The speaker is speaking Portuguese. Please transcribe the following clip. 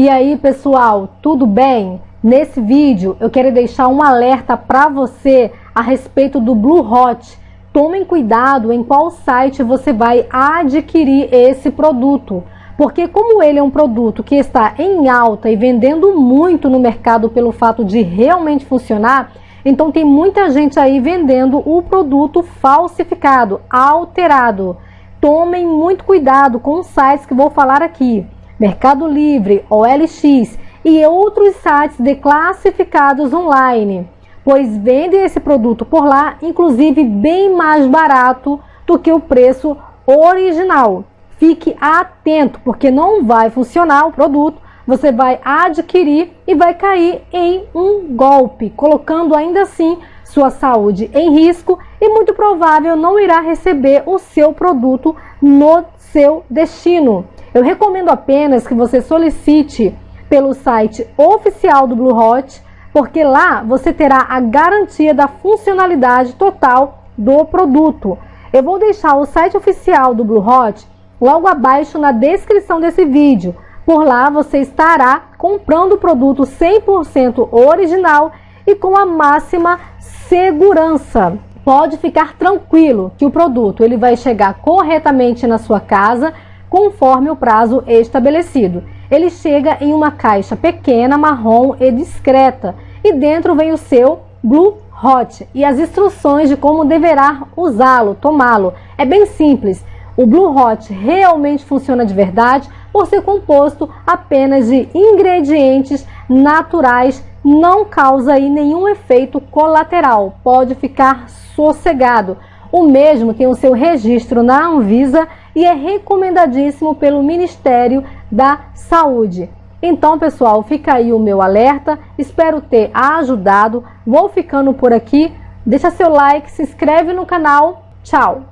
E aí pessoal, tudo bem? Nesse vídeo eu quero deixar um alerta para você a respeito do Blue Hot. Tomem cuidado em qual site você vai adquirir esse produto, porque como ele é um produto que está em alta e vendendo muito no mercado pelo fato de realmente funcionar, então tem muita gente aí vendendo o produto falsificado, alterado. Tomem muito cuidado com os sites que vou falar aqui. Mercado Livre, OLX e outros sites de classificados online, pois vendem esse produto por lá, inclusive bem mais barato do que o preço original. Fique atento, porque não vai funcionar o produto, você vai adquirir e vai cair em um golpe, colocando ainda assim sua saúde em risco e muito provável não irá receber o seu produto no seu destino. Eu recomendo apenas que você solicite pelo site oficial do Blue Hot, porque lá você terá a garantia da funcionalidade total do produto. Eu vou deixar o site oficial do Blue Hot logo abaixo na descrição desse vídeo. Por lá você estará comprando o produto 100% original e com a máxima segurança. Pode ficar tranquilo que o produto ele vai chegar corretamente na sua casa conforme o prazo estabelecido. Ele chega em uma caixa pequena, marrom e discreta, e dentro vem o seu Blue Hot e as instruções de como deverá usá-lo, tomá-lo. É bem simples. O Blue Hot realmente funciona de verdade por ser composto apenas de ingredientes naturais, não causa aí nenhum efeito colateral. Pode ficar sossegado. O mesmo tem o seu registro na Anvisa e é recomendadíssimo pelo Ministério da Saúde. Então, pessoal, fica aí o meu alerta. Espero ter ajudado. Vou ficando por aqui. Deixa seu like, se inscreve no canal. Tchau!